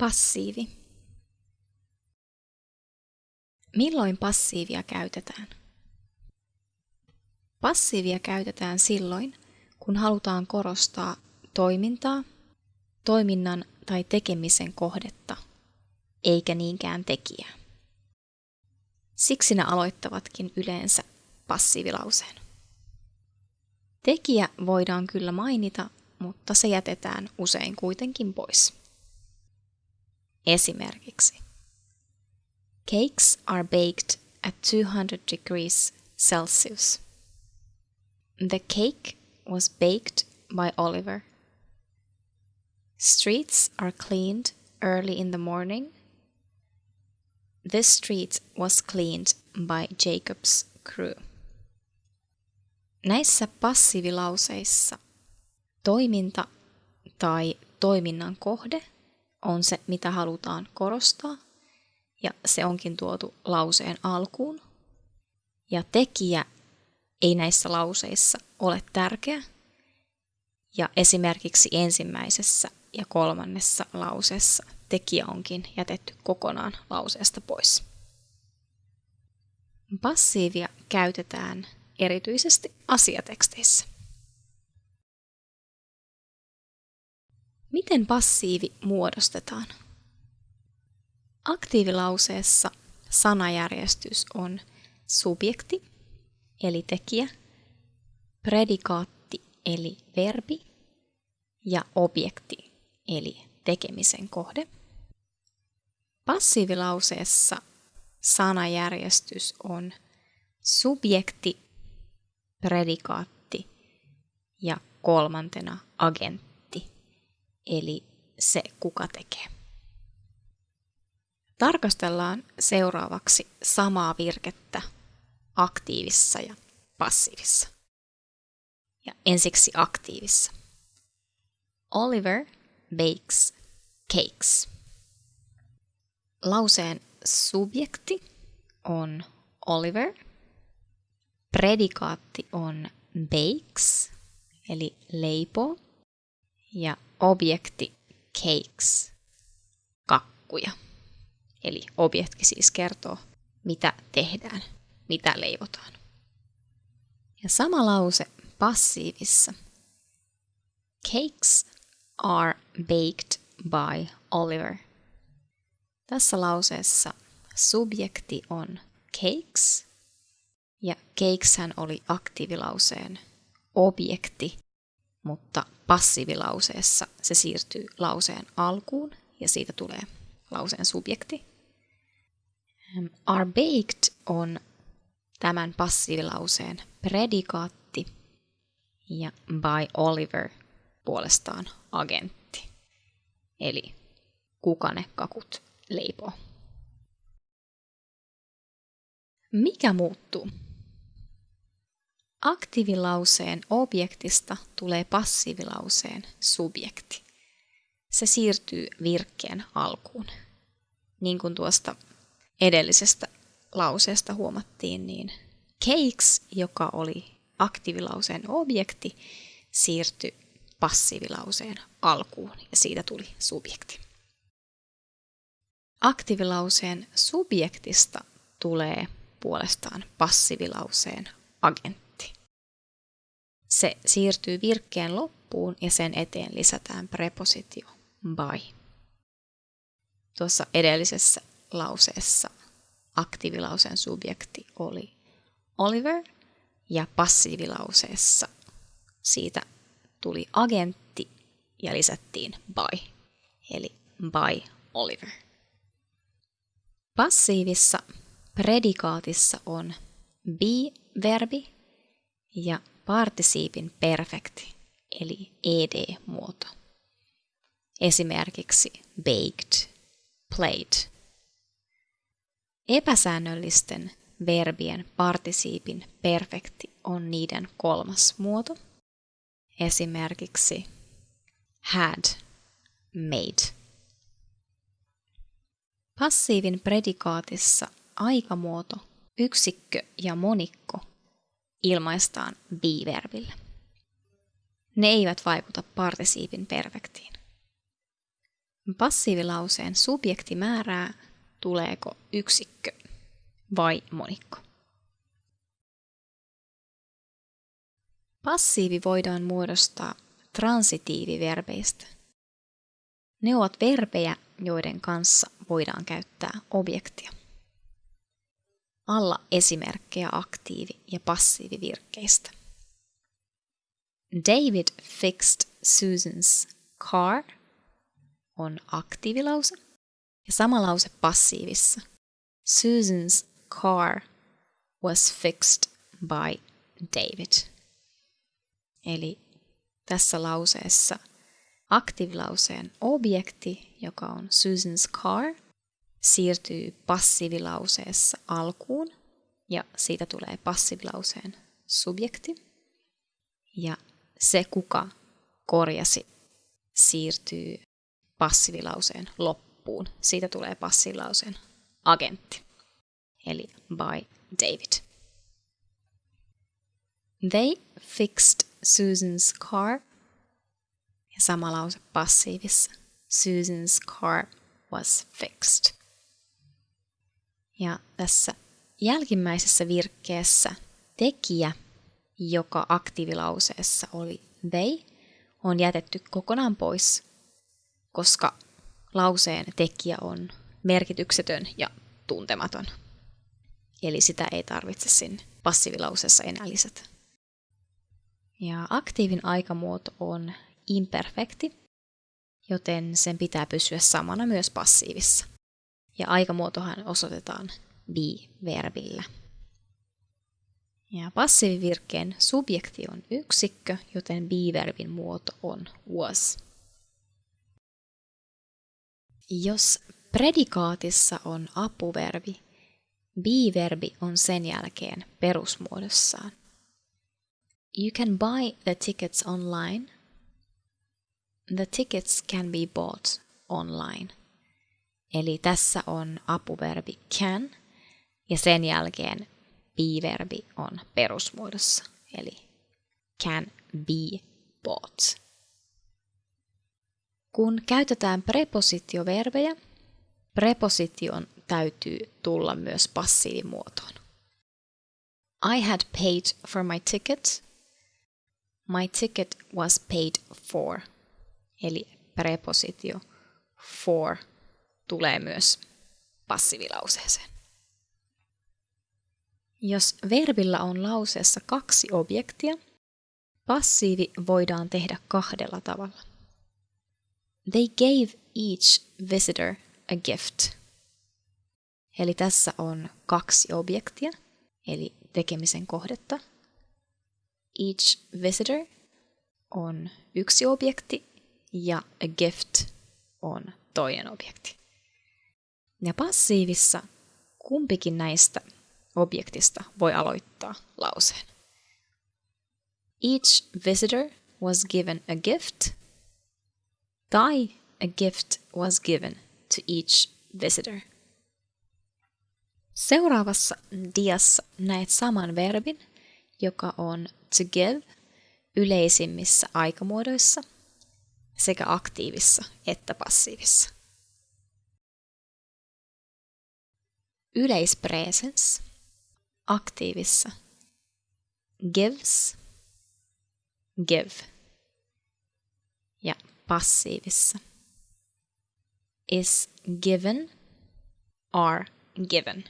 Passiivi. Milloin passiivia käytetään? Passiivia käytetään silloin, kun halutaan korostaa toimintaa, toiminnan tai tekemisen kohdetta, eikä niinkään tekijää. Siksi ne aloittavatkin yleensä passiivilauseen. Tekijä voidaan kyllä mainita, mutta se jätetään usein kuitenkin pois. Esimerkiksi Cakes are baked at 200 degrees Celsius. The cake was baked by Oliver. Streets are cleaned early in the morning. This street was cleaned by Jacob's crew. Näissä passiivilauseissa toiminta tai toiminnan kohde on se, mitä halutaan korostaa, ja se onkin tuotu lauseen alkuun. Ja tekijä ei näissä lauseissa ole tärkeä, ja esimerkiksi ensimmäisessä ja kolmannessa lauseessa tekijä onkin jätetty kokonaan lauseesta pois. Passiivia käytetään erityisesti asiateksteissä. Miten passiivi muodostetaan? Aktiivilauseessa sanajärjestys on subjekti, eli tekijä, predikaatti, eli verbi, ja objekti, eli tekemisen kohde. Passiivilauseessa sanajärjestys on subjekti, predikaatti ja kolmantena agentti, eli se kuka tekee. Tarkastellaan seuraavaksi samaa virkettä aktiivissa ja passiivissa. Ja ensiksi aktiivissa. Oliver bakes cakes. Lauseen subjekti on Oliver. Predikaatti on bakes, eli leipo. Ja objekti cakes, kakkuja. Eli objekti siis kertoo, mitä tehdään, mitä leivotaan. Ja sama lause passiivissa. Cakes are baked by Oliver. Tässä lauseessa subjekti on cakes ja cakeshän oli aktiivilauseen objekti, mutta passiivilauseessa se siirtyy lauseen alkuun ja siitä tulee lauseen subjekti. Are baked on tämän passiivilauseen predikaatti ja by Oliver puolestaan agentti. Eli kuka ne kakut leipoo. Mikä muuttuu? Aktiivilauseen objektista tulee passiivilauseen subjekti. Se siirtyy virkkeen alkuun. Niin kuin tuosta edellisestä lauseesta huomattiin, niin cakes, joka oli aktiivilauseen objekti, siirtyi passiivilauseen alkuun ja siitä tuli subjekti. Aktiivilauseen subjektista tulee puolestaan passiivilauseen agentti. Se siirtyy virkkeen loppuun ja sen eteen lisätään prepositio by. Tuossa edellisessä lauseessa aktiivilauseen subjekti oli Oliver ja passiivilauseessa siitä tuli agentti ja lisättiin by, eli by Oliver. Passiivissa predikaatissa on be-verbi ja partisiipin perfekti, eli ed-muoto. Esimerkiksi baked, played. Epäsäännöllisten verbien partisiipin perfekti on niiden kolmas muoto. Esimerkiksi had, made. Passiivin predikaatissa aikamuoto, yksikkö ja monikko ilmaistaan be-verbillä. Ne eivät vaikuta partisiipin perfektiin. Passiivilauseen subjekti määrää, tuleeko yksikkö vai monikko. Passiivi voidaan muodostaa transitiiviverbeistä. Ne ovat verbejä, joiden kanssa voidaan käyttää objektia. Alla esimerkkejä aktiivi- ja passiivivirkkeistä. David fixed Susan's car on aktiivilause ja sama lause passiivissa. Susan's car was fixed by David. Eli tässä lauseessa aktiivilauseen objekti, joka on Susan's car, siirtyy passiivilauseessa alkuun ja siitä tulee passiivilauseen subjekti. Ja se, kuka korjasi, siirtyy passiivilauseen loppuun. Siitä tulee passiivilauseen agentti, eli by David. They fixed Susan's car. Ja sama lause passiivissa. Susan's car was fixed. Ja tässä jälkimmäisessä virkkeessä tekijä, joka aktiivilauseessa oli they, on jätetty kokonaan pois, koska lauseen tekijä on merkityksetön ja tuntematon. Eli sitä ei tarvitse sinne passiivilauseessa enää lisätä. Ja aktiivin aikamuoto on imperfekti, joten sen pitää pysyä samana myös passiivissa. Ja aikamuotohan osoitetaan be-verbillä. Ja passiivivirkkeen subjekti on yksikkö, joten be-verbin muoto on was. Jos predikaatissa on apuverbi, be-verbi on sen jälkeen perusmuodossaan. You can buy the tickets online. The tickets can be bought online. Eli tässä on apuverbi can ja sen jälkeen be-verbi on perusmuodossa, eli can be bought. Kun käytetään prepositioverbejä, preposition täytyy tulla myös passiivimuotoon. I had paid for my ticket My ticket was paid for. Eli prepositio for tulee myös passiivilauseeseen. Jos verbillä on lauseessa kaksi objektia, passiivi voidaan tehdä kahdella tavalla. They gave each visitor a gift. Eli tässä on kaksi objektia, eli tekemisen kohdetta, each visitor on yksi objekti ja a gift on toinen objekti. Ja passiivissa kumpikin näistä objektista voi aloittaa lauseen. Each visitor was given a gift tai a gift was given to each visitor. Seuraavassa diassa näet saman verbin, joka on to give yleisimmissä aikamuodoissa sekä aktiivissa että passiivissa. Yleispresens aktiivissa gives, give. Ja passiivissa is given, are given.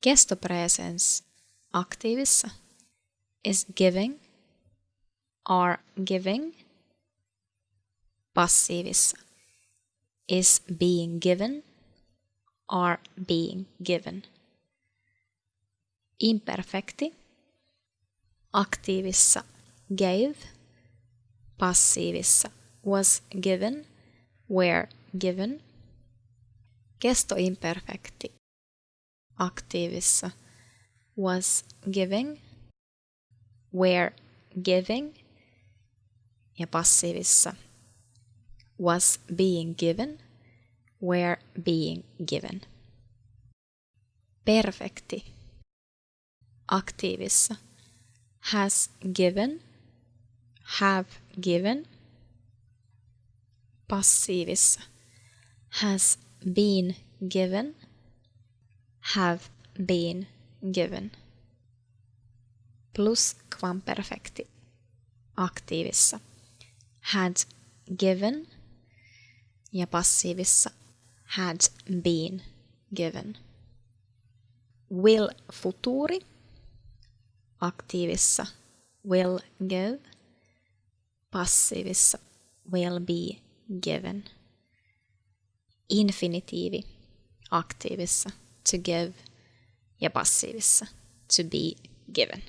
Kestopresens aktiivissa is giving, are giving. Passiivissa is being given, are being given. Imperfekti aktiivissa gave, passiivissa was given, were given. Kestoimperfekti aktiivissa was giving, were giving ja passiivissa was being given, were being given. Perfekti aktiivissa has given, have given. passiivissa has been given, have been given. Plusquamperfekti aktiivissa had given ja passiivissa had been given. Will futuri? Aktiivissa will give, passiivissa will be given. Infinitiivi aktiivissa to give. Ja passiivissa to be given.